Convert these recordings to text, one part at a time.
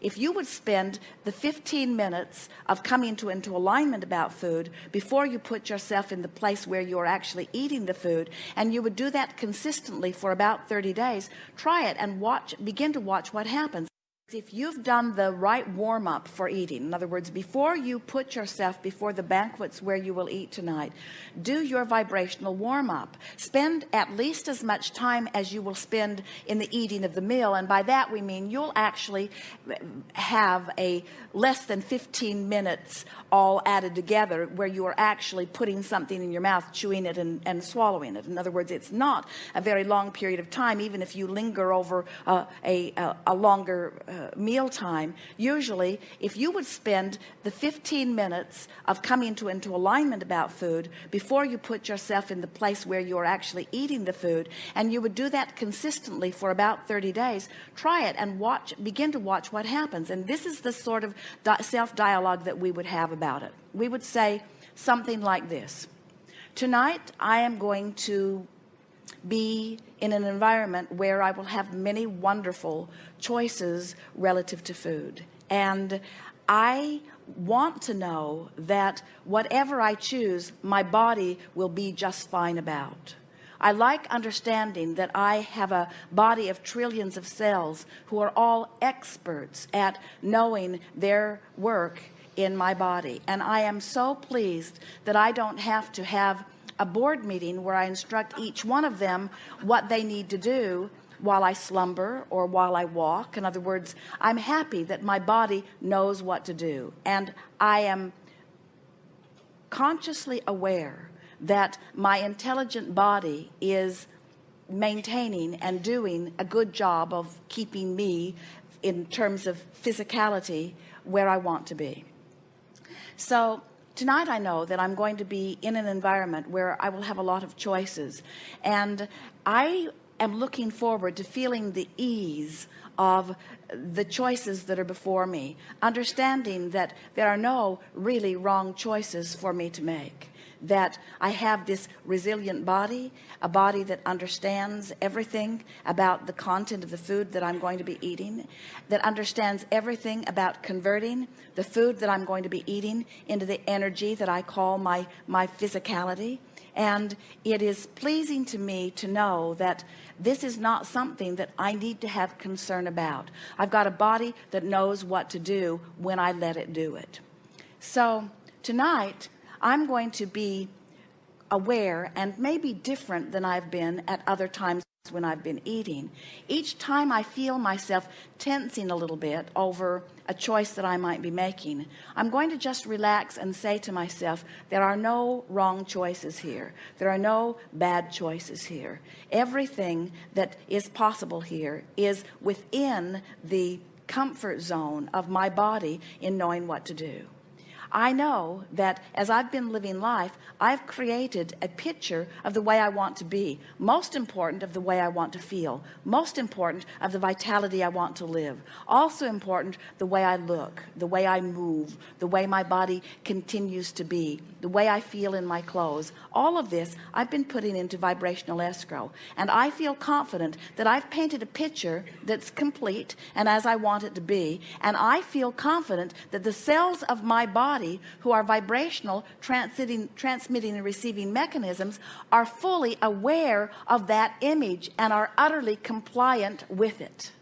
if you would spend the 15 minutes of coming to into alignment about food before you put yourself in the place where you're actually eating the food and you would do that consistently for about 30 days try it and watch begin to watch what happens if you've done the right warm-up for eating in other words before you put yourself before the banquets where you will eat tonight do your vibrational warm-up. Spend at least as much time as you will spend in the eating of the meal and by that we mean you'll actually have a less than 15 minutes all added together where you are actually putting something in your mouth chewing it and, and swallowing it. In other words it's not a very long period of time even if you linger over uh, a, a, a longer uh, uh, meal time usually if you would spend the 15 minutes of coming to into alignment about food before you put yourself in the place where you're actually eating the food and you would do that consistently for about 30 days try it and watch begin to watch what happens. And this is the sort of self dialogue that we would have about it. We would say something like this. Tonight I am going to be in an environment where I will have many wonderful choices relative to food. And I want to know that whatever I choose my body will be just fine about. I like understanding that I have a body of trillions of cells who are all experts at knowing their work in my body. And I am so pleased that I don't have to have a board meeting where I instruct each one of them what they need to do while I slumber or while I walk. In other words I'm happy that my body knows what to do and I am consciously aware that my intelligent body is maintaining and doing a good job of keeping me in terms of physicality where I want to be. So tonight I know that I'm going to be in an environment where I will have a lot of choices and I am looking forward to feeling the ease of the choices that are before me understanding that there are no really wrong choices for me to make that I have this resilient body a body that understands everything about the content of the food that I'm going to be eating that understands everything about converting the food that I'm going to be eating into the energy that I call my my physicality. And it is pleasing to me to know that this is not something that I need to have concern about. I've got a body that knows what to do when I let it do it. So tonight I'm going to be aware and maybe different than I've been at other times when I've been eating. Each time I feel myself tensing a little bit over a choice that I might be making I'm going to just relax and say to myself there are no wrong choices here. There are no bad choices here. Everything that is possible here is within the comfort zone of my body in knowing what to do I know that as I've been living life I've created a picture of the way I want to be most important of the way I want to feel most important of the vitality I want to live also important the way I look the way I move the way my body continues to be the way I feel in my clothes. All of this I've been putting into vibrational escrow and I feel confident that I've painted a picture that's complete and as I want it to be and I feel confident that the cells of my body body who are vibrational transmitting transmitting and receiving mechanisms are fully aware of that image and are utterly compliant with it.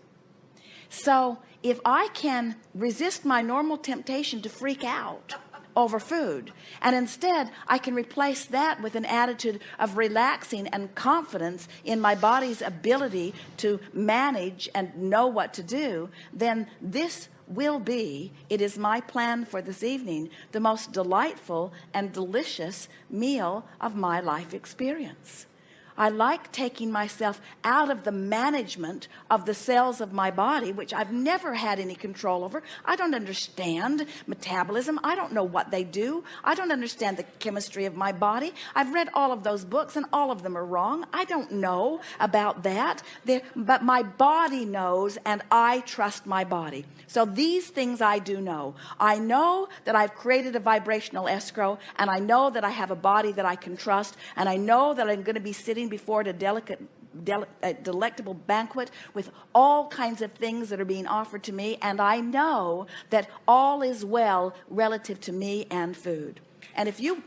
So if I can resist my normal temptation to freak out over food. And instead I can replace that with an attitude of relaxing and confidence in my body's ability to manage and know what to do. Then this will be it is my plan for this evening the most delightful and delicious meal of my life experience I like taking myself out of the management of the cells of my body which I've never had any control over. I don't understand metabolism. I don't know what they do. I don't understand the chemistry of my body. I've read all of those books and all of them are wrong. I don't know about that. There but my body knows and I trust my body. So these things I do know. I know that I've created a vibrational escrow and I know that I have a body that I can trust and I know that I'm going to be sitting before it a delicate del a uh, delectable banquet with all kinds of things that are being offered to me and I know that all is well relative to me and food. And if you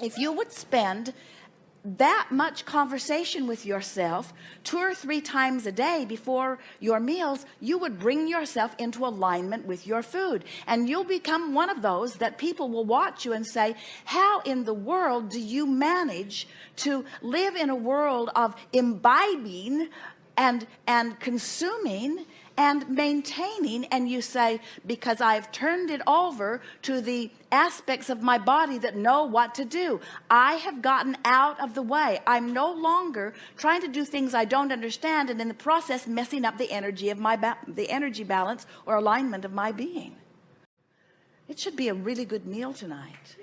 if you would spend that much conversation with yourself two or three times a day before your meals you would bring yourself into alignment with your food. And you'll become one of those that people will watch you and say how in the world do you manage to live in a world of imbibing and and consuming and maintaining and you say because I've turned it over to the aspects of my body that know what to do. I have gotten out of the way. I'm no longer trying to do things I don't understand and in the process messing up the energy of my the energy balance or alignment of my being. It should be a really good meal tonight